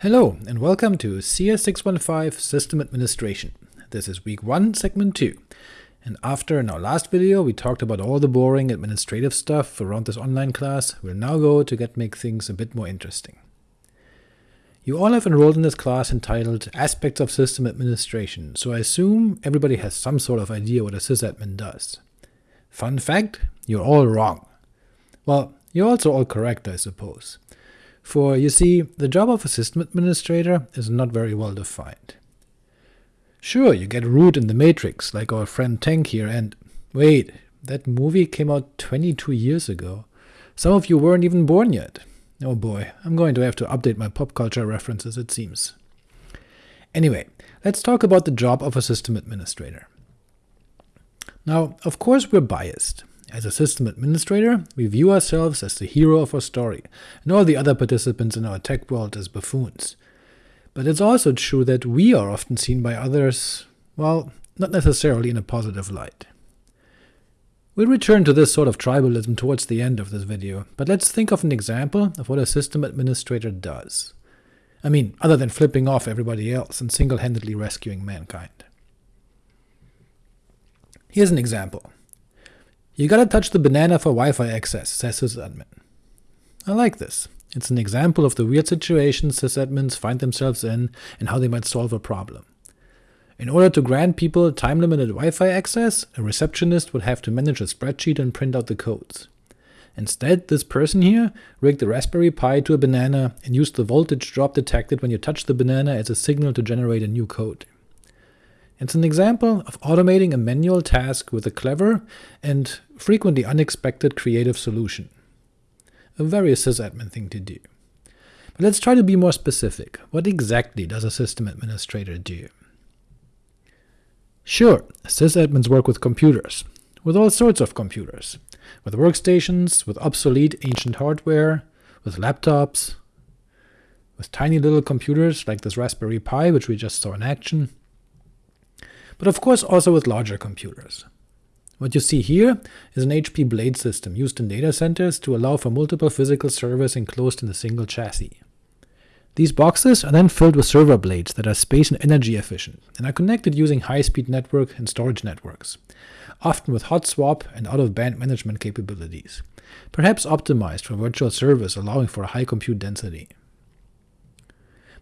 Hello, and welcome to CS615 System Administration. This is week 1, segment 2. And after in our last video we talked about all the boring administrative stuff around this online class, we'll now go to get make things a bit more interesting. You all have enrolled in this class entitled Aspects of System Administration, so I assume everybody has some sort of idea what a sysadmin does. Fun fact, you're all wrong. Well, you're also all correct, I suppose. For, you see, the job of a system administrator is not very well defined. Sure, you get root in the Matrix, like our friend Tank here, and wait, that movie came out 22 years ago. Some of you weren't even born yet. Oh boy, I'm going to have to update my pop culture references, it seems. Anyway, let's talk about the job of a system administrator. Now, of course we're biased. As a system administrator, we view ourselves as the hero of our story, and all the other participants in our tech world as buffoons. But it's also true that we are often seen by others, well, not necessarily in a positive light. We'll return to this sort of tribalism towards the end of this video, but let's think of an example of what a system administrator does. I mean, other than flipping off everybody else and single-handedly rescuing mankind. Here's an example. You gotta touch the banana for Wi-Fi access, says sysadmin. I like this. It's an example of the weird situations sysadmins find themselves in and how they might solve a problem. In order to grant people time-limited Wi-Fi access, a receptionist would have to manage a spreadsheet and print out the codes. Instead, this person here rigged the Raspberry Pi to a banana and used the voltage drop detected when you touch the banana as a signal to generate a new code. It's an example of automating a manual task with a clever and frequently unexpected creative solution. A very sysadmin thing to do. But let's try to be more specific. What exactly does a system administrator do? Sure, sysadmins work with computers, with all sorts of computers, with workstations, with obsolete ancient hardware, with laptops, with tiny little computers like this Raspberry Pi which we just saw in action, but of course also with larger computers. What you see here is an HP Blade system used in data centers to allow for multiple physical servers enclosed in a single chassis. These boxes are then filled with server blades that are space and energy efficient, and are connected using high-speed network and storage networks, often with hot swap and out-of-band management capabilities, perhaps optimized for virtual servers allowing for a high compute density.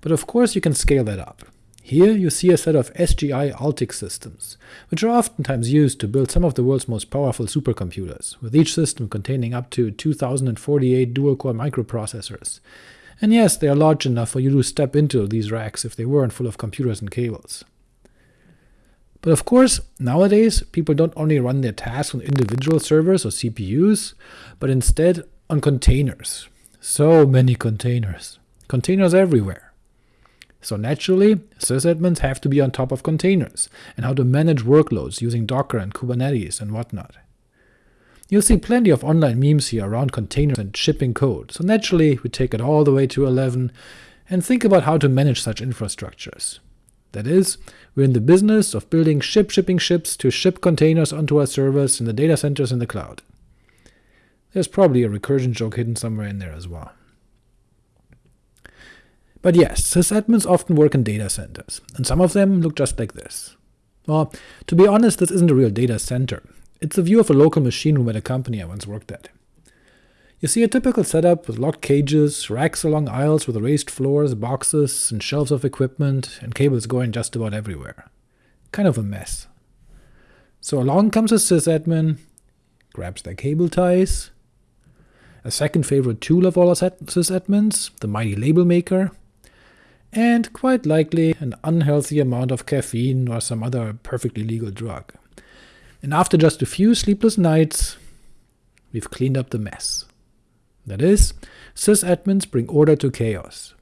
But of course you can scale that up. Here you see a set of SGI Altix systems, which are oftentimes used to build some of the world's most powerful supercomputers, with each system containing up to 2048 dual-core microprocessors. And yes, they are large enough for you to step into these racks if they weren't full of computers and cables. But of course, nowadays, people don't only run their tasks on individual servers or CPUs, but instead on containers. So many containers. Containers everywhere. So naturally, sysadmins have to be on top of containers, and how to manage workloads using Docker and Kubernetes and whatnot. You'll see plenty of online memes here around containers and shipping code, so naturally we take it all the way to 11 and think about how to manage such infrastructures. That is, we're in the business of building ship shipping ships to ship containers onto our servers in the data centers in the cloud. There's probably a recursion joke hidden somewhere in there as well. But yes, sysadmins often work in data centers, and some of them look just like this. Well, to be honest, this isn't a real data center. It's a view of a local machine room at a company I once worked at. You see a typical setup with locked cages, racks along aisles with raised floors, boxes, and shelves of equipment, and cables going just about everywhere. Kind of a mess. So along comes a sysadmin, grabs their cable ties, a second favorite tool of all sysadmins, the mighty label maker, and quite likely an unhealthy amount of caffeine or some other perfectly legal drug. And after just a few sleepless nights, we've cleaned up the mess. That is, sysadmins bring order to chaos.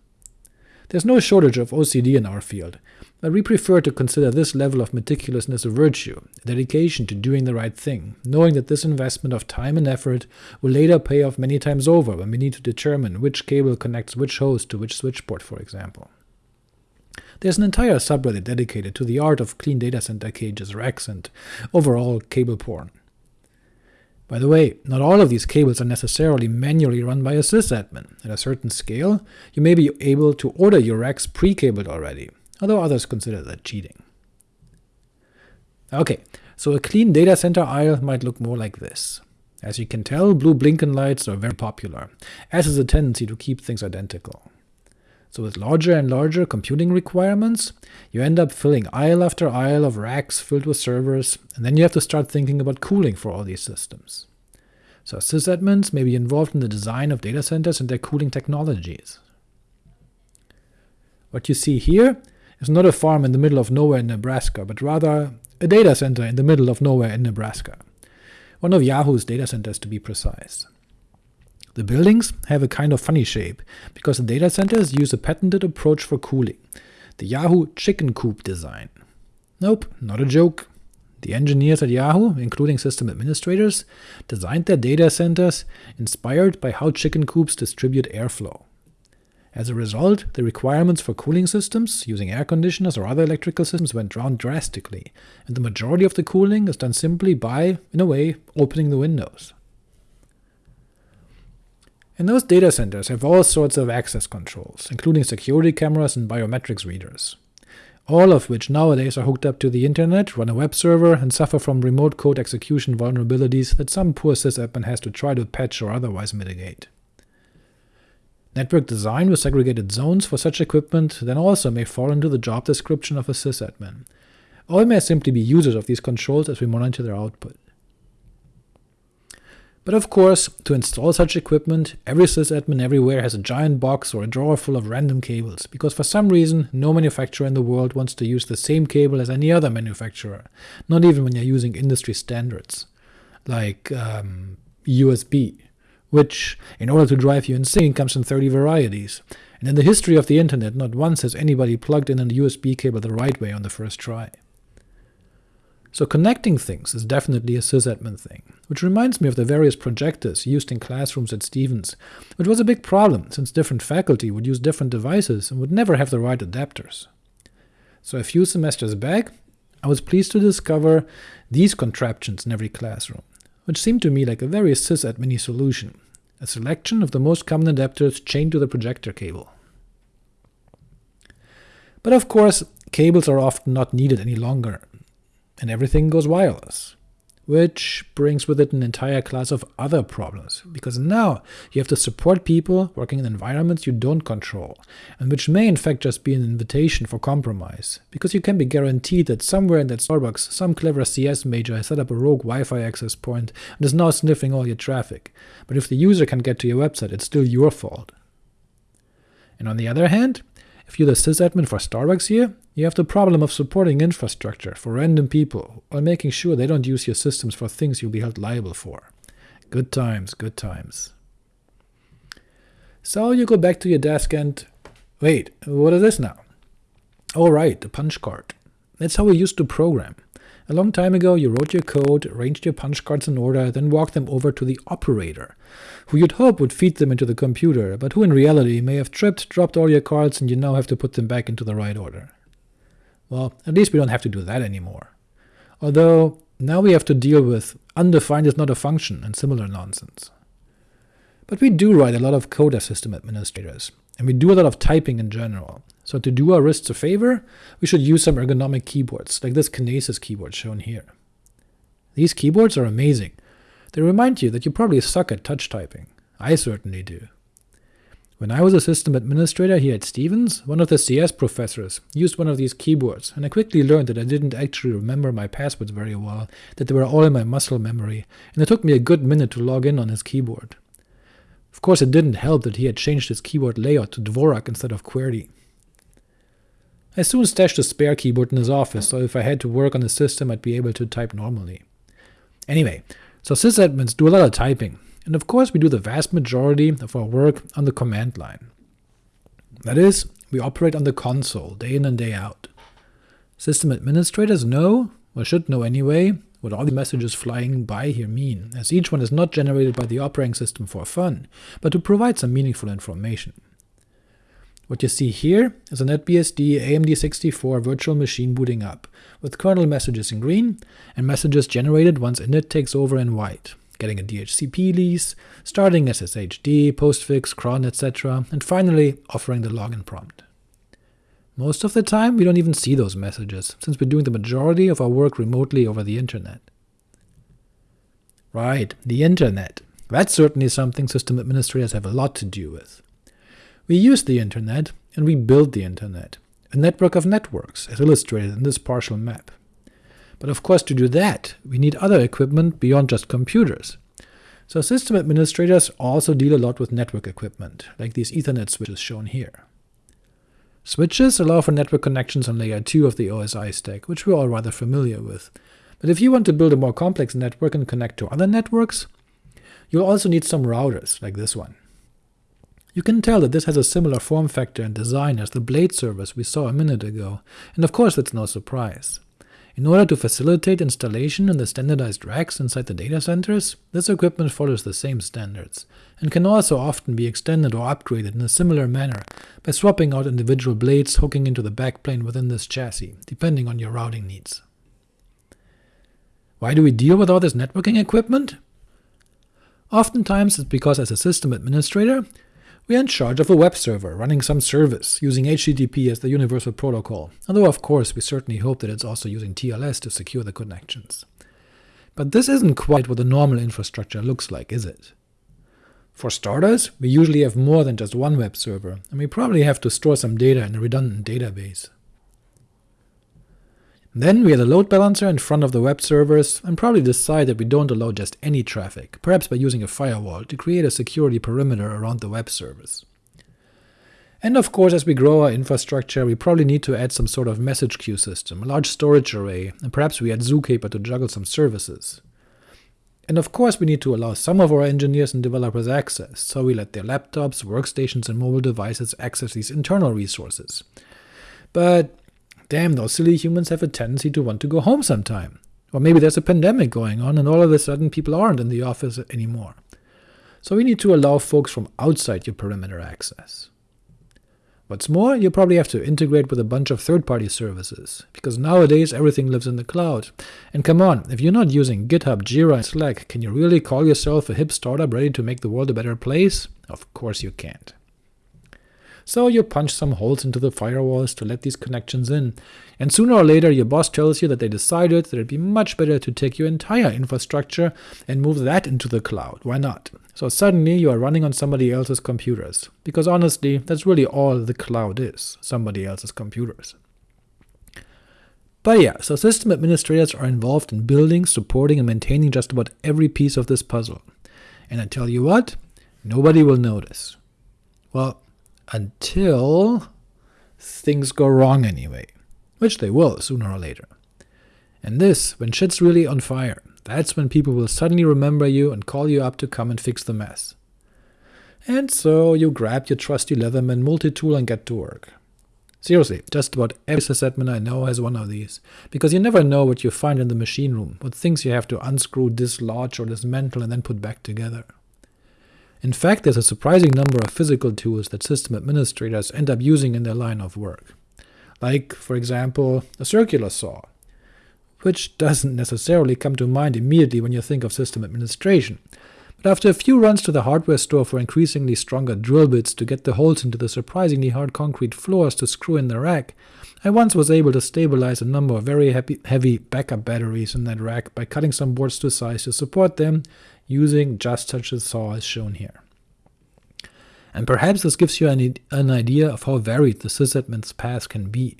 There's no shortage of OCD in our field, but we prefer to consider this level of meticulousness a virtue, a dedication to doing the right thing, knowing that this investment of time and effort will later pay off many times over when we need to determine which cable connects which host to which switchport, for example. There's an entire subreddit dedicated to the art of clean data center cages, racks, and overall cable porn. By the way, not all of these cables are necessarily manually run by a sysadmin. At a certain scale, you may be able to order your racks pre-cabled already, although others consider that cheating. Ok, so a clean data center aisle might look more like this. As you can tell, blue blinking lights are very popular, as is a tendency to keep things identical. So with larger and larger computing requirements, you end up filling aisle after aisle of racks filled with servers, and then you have to start thinking about cooling for all these systems. So sysadmins may be involved in the design of data centers and their cooling technologies. What you see here is not a farm in the middle of nowhere in Nebraska, but rather a data center in the middle of nowhere in Nebraska. One of Yahoo's data centers to be precise. The buildings have a kind of funny shape, because the data centers use a patented approach for cooling, the Yahoo chicken coop design. Nope, not a joke. The engineers at Yahoo, including system administrators, designed their data centers inspired by how chicken coops distribute airflow. As a result, the requirements for cooling systems, using air conditioners or other electrical systems, went down drastically, and the majority of the cooling is done simply by, in a way, opening the windows. And those data centers have all sorts of access controls, including security cameras and biometrics readers, all of which nowadays are hooked up to the internet, run a web server, and suffer from remote code execution vulnerabilities that some poor sysadmin has to try to patch or otherwise mitigate. Network design with segregated zones for such equipment then also may fall into the job description of a sysadmin, or may simply be users of these controls as we monitor their output. But of course, to install such equipment, every sysadmin everywhere has a giant box or a drawer full of random cables, because for some reason no manufacturer in the world wants to use the same cable as any other manufacturer, not even when you're using industry standards, like um, USB, which, in order to drive you insane, comes in 30 varieties, and in the history of the internet not once has anybody plugged in a USB cable the right way on the first try. So connecting things is definitely a sysadmin thing, which reminds me of the various projectors used in classrooms at Stevens, which was a big problem, since different faculty would use different devices and would never have the right adapters. So a few semesters back, I was pleased to discover these contraptions in every classroom, which seemed to me like a very sysadmin solution, a selection of the most common adapters chained to the projector cable. But of course, cables are often not needed any longer, and everything goes wireless. Which brings with it an entire class of other problems, because now you have to support people working in environments you don't control, and which may in fact just be an invitation for compromise, because you can be guaranteed that somewhere in that Starbucks some clever CS major has set up a rogue Wi-Fi access point and is now sniffing all your traffic, but if the user can get to your website it's still your fault. And on the other hand, if you're the sysadmin for Starbucks here, you have the problem of supporting infrastructure for random people, while making sure they don't use your systems for things you'll be held liable for. Good times, good times. So you go back to your desk and… wait, what is this now? Oh right, the punch card. That's how we used to program. A long time ago you wrote your code, arranged your punch cards in order, then walked them over to the operator, who you'd hope would feed them into the computer, but who in reality may have tripped, dropped all your cards, and you now have to put them back into the right order. Well, at least we don't have to do that anymore. Although, now we have to deal with undefined is not a function and similar nonsense. But we do write a lot of code as system administrators, and we do a lot of typing in general, so to do our wrists a favor, we should use some ergonomic keyboards, like this Kinesis keyboard shown here. These keyboards are amazing. They remind you that you probably suck at touch typing. I certainly do. When I was a system administrator here at Stevens, one of the CS professors used one of these keyboards, and I quickly learned that I didn't actually remember my passwords very well, that they were all in my muscle memory, and it took me a good minute to log in on his keyboard. Of course it didn't help that he had changed his keyboard layout to Dvorak instead of QWERTY. I soon stashed a spare keyboard in his office, so if I had to work on the system I'd be able to type normally. Anyway, so sysadmins do a lot of typing, and of course we do the vast majority of our work on the command line. That is, we operate on the console, day in and day out. System administrators know, or should know anyway, what all the messages flying by here mean, as each one is not generated by the operating system for fun, but to provide some meaningful information. What you see here is a NetBSD AMD64 virtual machine booting up, with kernel messages in green, and messages generated once init takes over in white, getting a DHCP lease, starting SSHD, postfix, cron, etc., and finally offering the login prompt. Most of the time, we don't even see those messages, since we're doing the majority of our work remotely over the internet. Right, the internet. That's certainly something system administrators have a lot to do with. We use the internet, and we build the internet, a network of networks, as illustrated in this partial map. But of course to do that, we need other equipment beyond just computers. So system administrators also deal a lot with network equipment, like these Ethernet switches shown here. Switches allow for network connections on layer 2 of the OSI stack, which we're all rather familiar with. But if you want to build a more complex network and connect to other networks, you'll also need some routers, like this one. You can tell that this has a similar form factor and design as the blade servers we saw a minute ago, and of course that's no surprise. In order to facilitate installation in the standardized racks inside the data centers, this equipment follows the same standards, and can also often be extended or upgraded in a similar manner by swapping out individual blades hooking into the backplane within this chassis, depending on your routing needs. Why do we deal with all this networking equipment? Oftentimes it's because as a system administrator, we are in charge of a web server running some service, using HTTP as the universal protocol, although of course we certainly hope that it's also using TLS to secure the connections. But this isn't quite what the normal infrastructure looks like, is it? For starters, we usually have more than just one web server, and we probably have to store some data in a redundant database. Then we add a load balancer in front of the web servers, and probably decide that we don't allow just any traffic, perhaps by using a firewall to create a security perimeter around the web servers. And of course, as we grow our infrastructure, we probably need to add some sort of message queue system, a large storage array, and perhaps we add Zookeeper to juggle some services. And of course we need to allow some of our engineers and developers access, so we let their laptops, workstations, and mobile devices access these internal resources. But damn, those silly humans have a tendency to want to go home sometime. Or maybe there's a pandemic going on and all of a sudden people aren't in the office anymore. So we need to allow folks from outside your perimeter access. What's more, you probably have to integrate with a bunch of third-party services, because nowadays everything lives in the cloud. And come on, if you're not using GitHub, Jira, and Slack, can you really call yourself a hip startup ready to make the world a better place? Of course you can't. So you punch some holes into the firewalls to let these connections in, and sooner or later your boss tells you that they decided that it'd be much better to take your entire infrastructure and move that into the cloud. Why not? So suddenly you are running on somebody else's computers, because honestly, that's really all the cloud is, somebody else's computers. But yeah, so system administrators are involved in building, supporting, and maintaining just about every piece of this puzzle. And I tell you what, nobody will notice. Well, until things go wrong anyway, which they will sooner or later. And this, when shit's really on fire, that's when people will suddenly remember you and call you up to come and fix the mess. And so you grab your trusty Leatherman multi-tool and get to work. Seriously, just about every sysadmin I know has one of these, because you never know what you find in the machine room, what things you have to unscrew, dislodge, or dismantle and then put back together. In fact, there's a surprising number of physical tools that system administrators end up using in their line of work. Like, for example, a circular saw, which doesn't necessarily come to mind immediately when you think of system administration. But after a few runs to the hardware store for increasingly stronger drill bits to get the holes into the surprisingly hard concrete floors to screw in the rack, I once was able to stabilize a number of very heavy backup batteries in that rack by cutting some boards to size to support them using just such a saw as shown here. And perhaps this gives you an, an idea of how varied the sysadmin's path can be.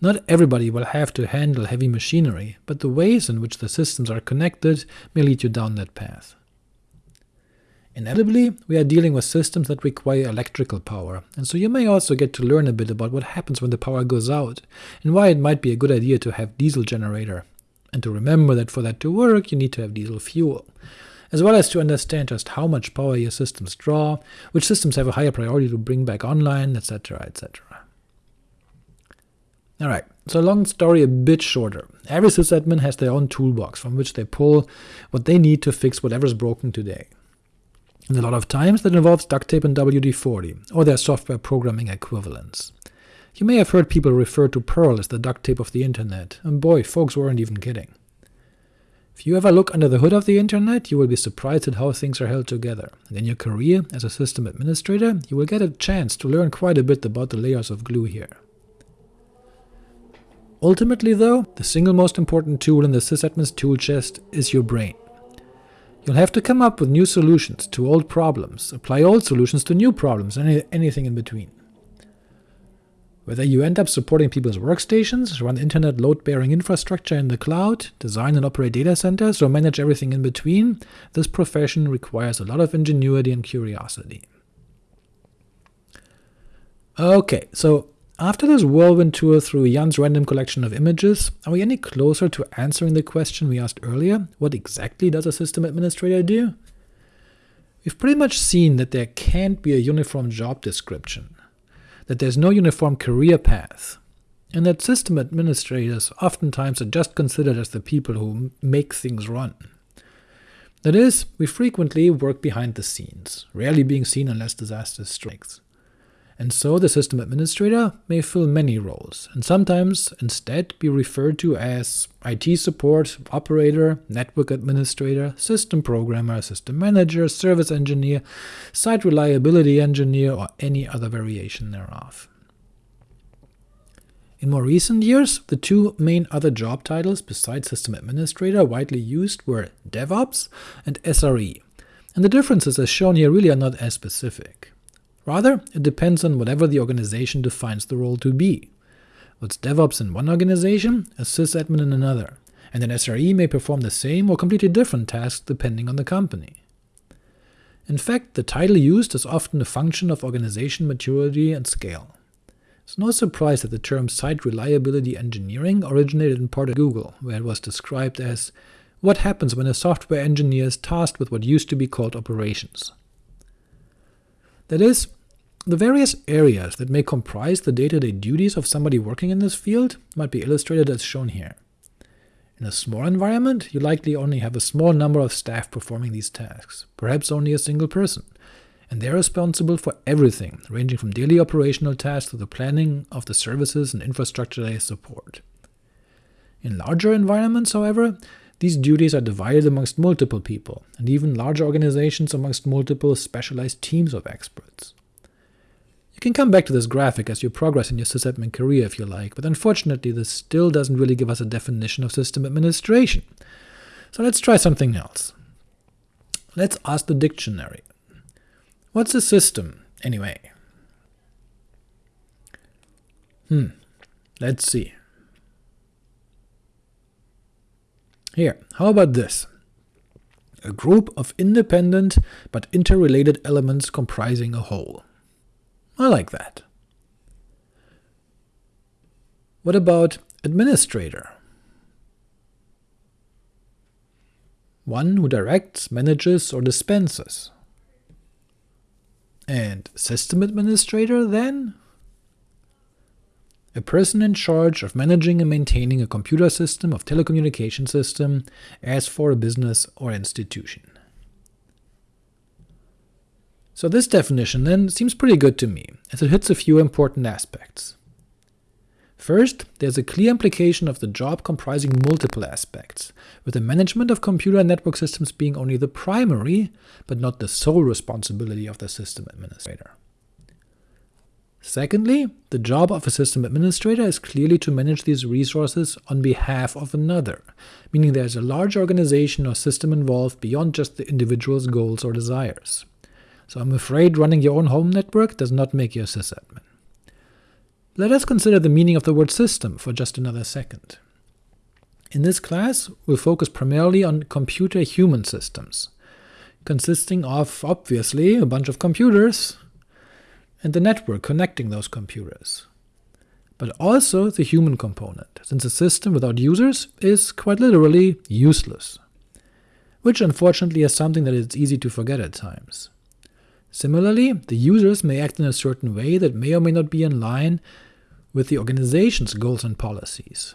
Not everybody will have to handle heavy machinery, but the ways in which the systems are connected may lead you down that path. Inevitably, we are dealing with systems that require electrical power, and so you may also get to learn a bit about what happens when the power goes out, and why it might be a good idea to have diesel generator, and to remember that for that to work you need to have diesel fuel as well as to understand just how much power your systems draw, which systems have a higher priority to bring back online, etc., etc. Alright, so long story a bit shorter. Every sysadmin has their own toolbox from which they pull what they need to fix whatever's broken today. And a lot of times that involves duct tape and WD-40, or their software programming equivalents. You may have heard people refer to Perl as the duct tape of the internet, and boy, folks weren't even kidding. If you ever look under the hood of the internet, you will be surprised at how things are held together, and in your career as a system administrator, you will get a chance to learn quite a bit about the layers of glue here. Ultimately though, the single most important tool in the sysadmin's tool chest is your brain. You'll have to come up with new solutions to old problems, apply old solutions to new problems, and anything in between. Whether you end up supporting people's workstations, run internet load-bearing infrastructure in the cloud, design and operate data centers, or manage everything in between, this profession requires a lot of ingenuity and curiosity. Ok, so after this whirlwind tour through Jan's random collection of images, are we any closer to answering the question we asked earlier, what exactly does a system administrator do? We've pretty much seen that there can't be a uniform job description, that there's no uniform career path, and that system administrators oftentimes are just considered as the people who make things run. That is, we frequently work behind the scenes, rarely being seen unless disaster strikes and so the system administrator may fill many roles, and sometimes instead be referred to as IT support, operator, network administrator, system programmer, system manager, service engineer, site reliability engineer, or any other variation thereof. In more recent years, the two main other job titles besides system administrator widely used were DevOps and SRE, and the differences as shown here really are not as specific. Rather, it depends on whatever the organization defines the role to be. What's DevOps in one organization, a sysadmin in another, and an SRE may perform the same or completely different tasks depending on the company. In fact, the title used is often a function of organization maturity and scale. It's no surprise that the term Site Reliability Engineering originated in part at Google, where it was described as what happens when a software engineer is tasked with what used to be called operations. That is, the various areas that may comprise the day-to-day -day duties of somebody working in this field might be illustrated as shown here. In a small environment, you likely only have a small number of staff performing these tasks, perhaps only a single person, and they're responsible for everything, ranging from daily operational tasks to the planning of the services and infrastructure they support. In larger environments, however, these duties are divided amongst multiple people, and even larger organizations amongst multiple specialized teams of experts. You can come back to this graphic as you progress in your sysadmin career if you like, but unfortunately this still doesn't really give us a definition of system administration. So let's try something else. Let's ask the dictionary. What's a system, anyway? Hmm, let's see. Here, how about this? A group of independent but interrelated elements comprising a whole. I like that. What about administrator? One who directs, manages, or dispenses. And system administrator, then? A person in charge of managing and maintaining a computer system of telecommunication system as for a business or institution. So this definition then seems pretty good to me, as it hits a few important aspects. First, there's a clear implication of the job comprising multiple aspects, with the management of computer network systems being only the primary, but not the sole responsibility of the system administrator. Secondly, the job of a system administrator is clearly to manage these resources on behalf of another, meaning there is a large organization or system involved beyond just the individual's goals or desires. So I'm afraid running your own home network does not make you a sysadmin. Let us consider the meaning of the word system for just another second. In this class, we'll focus primarily on computer-human systems, consisting of, obviously, a bunch of computers, and the network connecting those computers. But also the human component, since a system without users is quite literally useless, which unfortunately is something that is easy to forget at times. Similarly, the users may act in a certain way that may or may not be in line with the organization's goals and policies.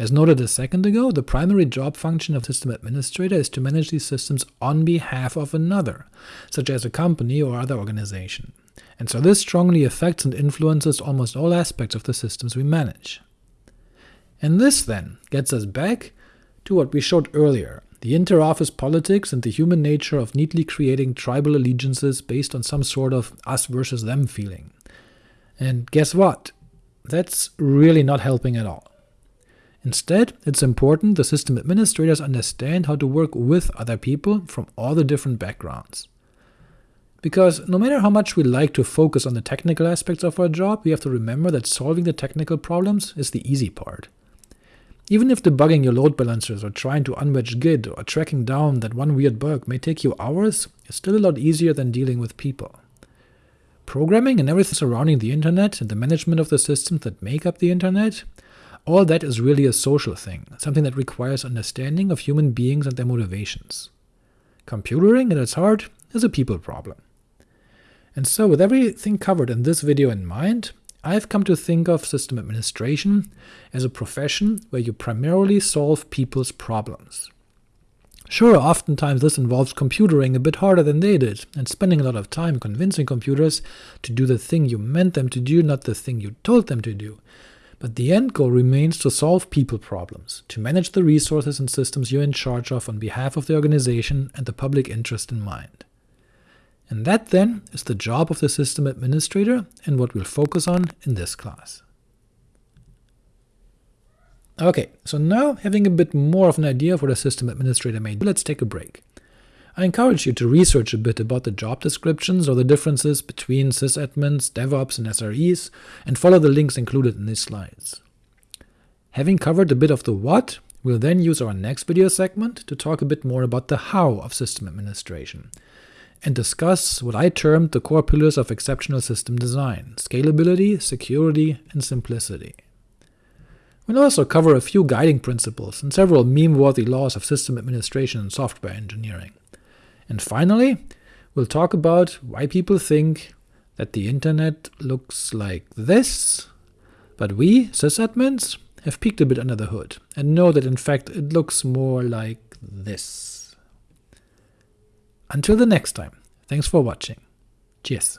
As noted a second ago, the primary job function of system administrator is to manage these systems on behalf of another, such as a company or other organization and so this strongly affects and influences almost all aspects of the systems we manage. And this then gets us back to what we showed earlier, the inter-office politics and the human nature of neatly creating tribal allegiances based on some sort of us versus them feeling. And guess what? That's really not helping at all. Instead, it's important the system administrators understand how to work with other people from all the different backgrounds. Because no matter how much we like to focus on the technical aspects of our job, we have to remember that solving the technical problems is the easy part. Even if debugging your load balancers or trying to unwedge Git or tracking down that one weird bug may take you hours, it's still a lot easier than dealing with people. Programming and everything surrounding the internet and the management of the systems that make up the internet all that is really a social thing, something that requires understanding of human beings and their motivations. Computering, at its heart, is a people problem. And so with everything covered in this video in mind, I've come to think of system administration as a profession where you primarily solve people's problems. Sure, oftentimes this involves computering a bit harder than they did, and spending a lot of time convincing computers to do the thing you meant them to do, not the thing you told them to do, but the end goal remains to solve people problems, to manage the resources and systems you're in charge of on behalf of the organization and the public interest in mind. And that then is the job of the system administrator and what we'll focus on in this class. Ok, so now having a bit more of an idea of what a system administrator may do, let's take a break. I encourage you to research a bit about the job descriptions or the differences between sysadmins, DevOps, and SREs, and follow the links included in these slides. Having covered a bit of the what, we'll then use our next video segment to talk a bit more about the how of system administration, and discuss what I termed the core pillars of exceptional system design, scalability, security, and simplicity. We'll also cover a few guiding principles and several meme-worthy laws of system administration and software engineering. And finally, we'll talk about why people think that the internet looks like this, but we, sysadmins, have peeked a bit under the hood, and know that in fact it looks more like this. Until the next time, thanks for watching. Cheers.